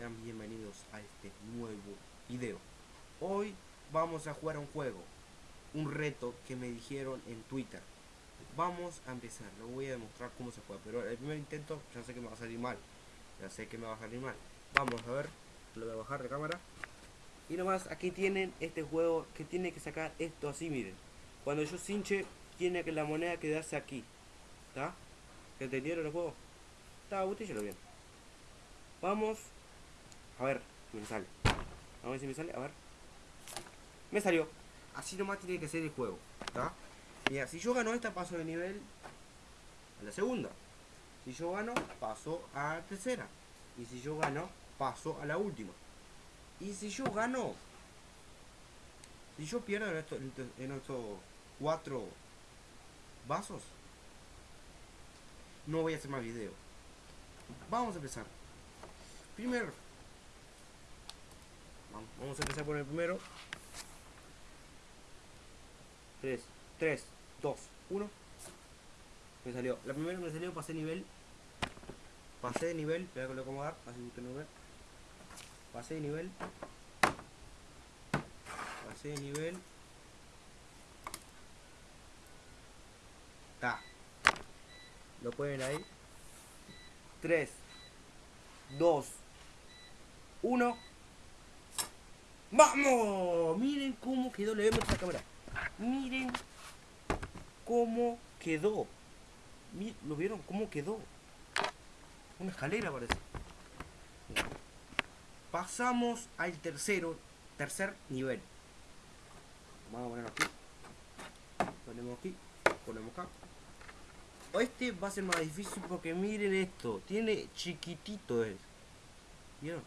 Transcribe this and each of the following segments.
Sean bienvenidos a este nuevo video. Hoy vamos a jugar un juego, un reto que me dijeron en Twitter. Vamos a empezar, lo voy a demostrar cómo se juega, pero el primer intento ya sé que me va a salir mal. Ya sé que me va a salir mal. Vamos a ver, lo voy a bajar de cámara. Y nomás aquí tienen este juego que tiene que sacar esto así, miren. Cuando yo cinche, tiene que la moneda quedarse aquí. ¿Está? ¿Entendieron el juego? Está, lo bien. Vamos. A ver, me sale. A ver si me sale, a ver. Me salió. Así nomás tiene que ser el juego. ¿Está? Mira, si yo gano esta, paso de nivel a la segunda. Si yo gano, paso a la tercera. Y si yo gano, paso a la última. Y si yo gano, si yo pierdo en, esto, en estos cuatro vasos, no voy a hacer más video. Vamos a empezar. Primero. Vamos a empezar por el primero. 3, 3, 2, 1. Me salió. La primera me salió, pasé nivel. Pasé de nivel. Que lo acomodar. Así que no ve. Pasé de nivel. Pasé de nivel. Está. Lo pueden ahí. 3, 2, 1. ¡Vamos! Miren cómo quedó. Le vemos la cámara. Miren cómo quedó. ¿Lo vieron? ¿Cómo quedó? Una escalera parece. Pasamos al tercero, tercer nivel. Vamos a ponerlo aquí. Ponemos aquí. Ponemos acá. Este va a ser más difícil porque miren esto. Tiene chiquitito es. ¿Vieron?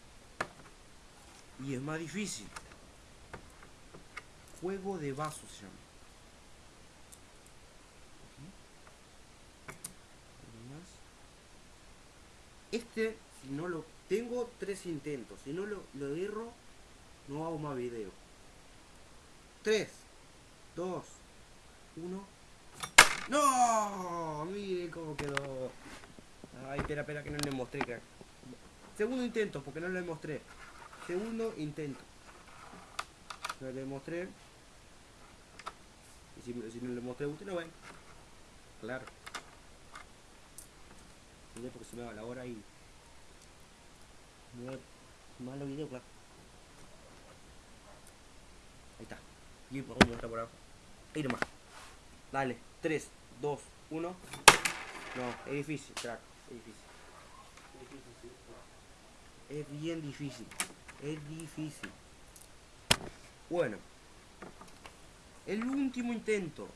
Y es más difícil. Juego de vasos se llama. Este, si no lo... Tengo tres intentos. Si no lo, lo erro, no hago más video. 3, 2, 1. ¡No! Miren cómo quedó. Ay, espera, espera, que no le mostré. Segundo intento, porque no le mostré. Segundo intento. No le mostré. Y si, si no le mostré, usted no ven. Claro. Porque se me va la hora y... Malo video, claro. Ahí está. Y vamos a mostrar por abajo. Ahí nomás. Dale. 3, 2, 1. No, es difícil, crack. Es difícil. Es bien difícil. Es difícil. Bueno. El último intento.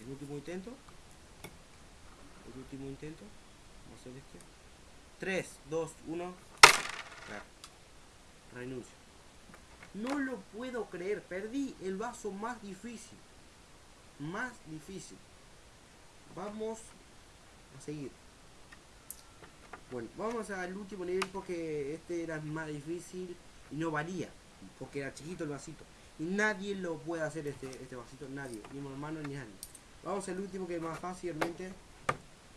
El último intento. El último intento. Vamos a hacer este. 3, 2, 1. Renuncio. No lo puedo creer. Perdí el vaso más difícil. Más difícil. Vamos a seguir. Bueno, vamos al último nivel porque este era más difícil y no valía. Porque era chiquito el vasito. Y nadie lo puede hacer este, este vasito. Nadie. Ni mi hermano ni nadie. Vamos al último que es más fácilmente.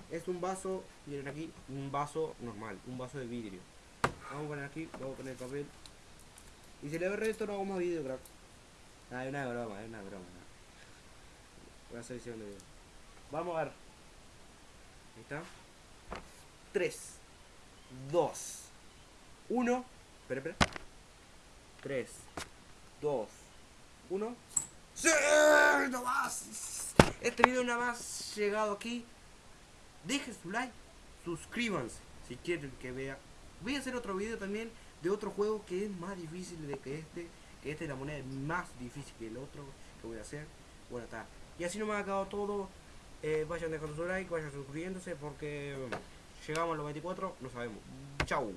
Es un vaso, miren aquí, un vaso normal, un vaso de vidrio. Vamos a poner aquí, vamos a poner el papel. Y si le doy resto no hago más vídeo, crack. Ah, es una broma, es una broma. Voy a hacer video. Vamos a ver. Ahí está. 3, 2, 1. Espera, espera. 3, 2, 1. ¡Sí! ¡No más! Este video nada más llegado aquí. Dejen su like, suscríbanse si quieren que vea. Voy a hacer otro video también de otro juego que es más difícil de que este. Que este es la moneda más difícil que el otro que voy a hacer. Bueno, está. Y así no me ha acabado todo. Eh, vayan dejando su like, vayan suscribiéndose porque llegamos a los 24, no sabemos. Chau.